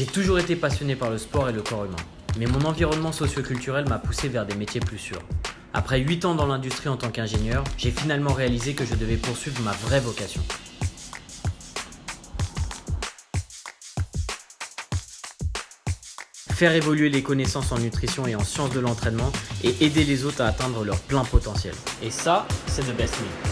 J'ai toujours été passionné par le sport et le corps humain, mais mon environnement socio-culturel m'a poussé vers des métiers plus sûrs. Après 8 ans dans l'industrie en tant qu'ingénieur, j'ai finalement réalisé que je devais poursuivre ma vraie vocation. Faire évoluer les connaissances en nutrition et en sciences de l'entraînement et aider les autres à atteindre leur plein potentiel. Et ça, c'est The Best Me.